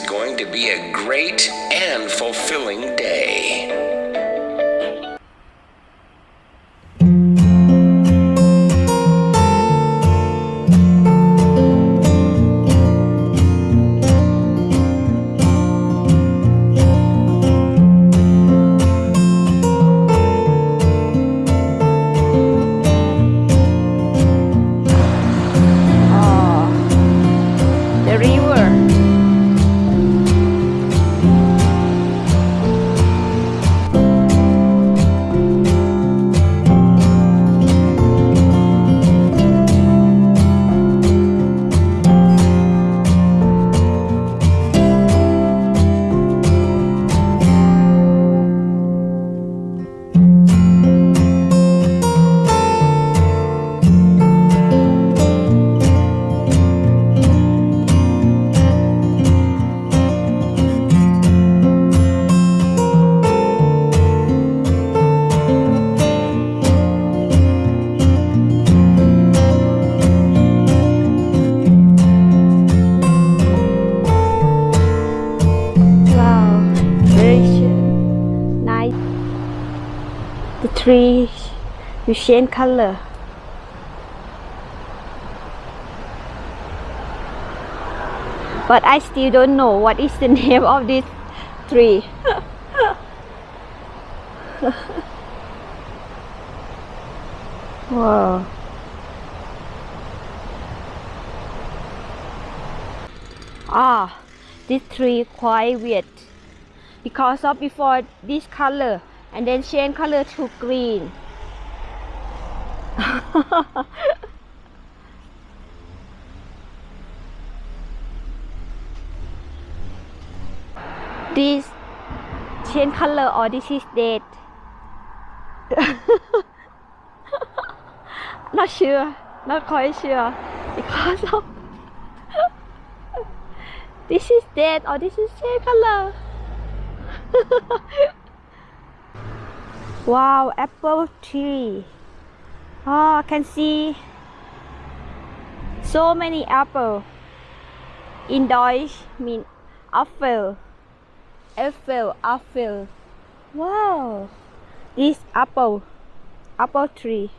going to be a great and fulfilling day. The tree will change color. But I still don't know what is the name of this tree. wow. Ah, this tree quite weird because of before this color and then change color to green. This change color or this is dead not sure. Not quite sure. Because of this is dead. Or this is same color wow apple tree oh I can see so many apple. In Deutsch mean apple. Apple apple. Wow. This apple apple tree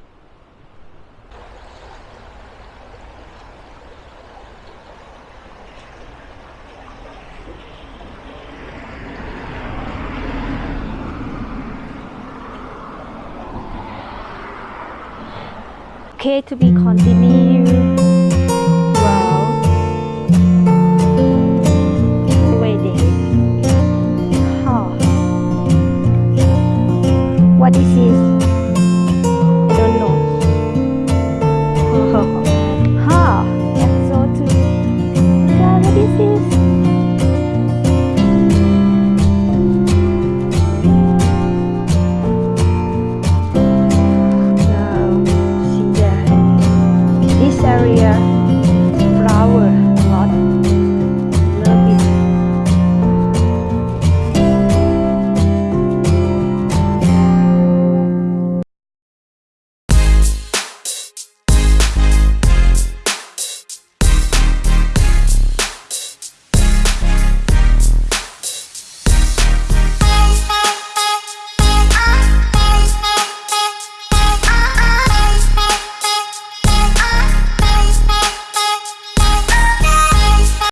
Okay, to be continued. Wow. Waiting. Huh. What is this? This is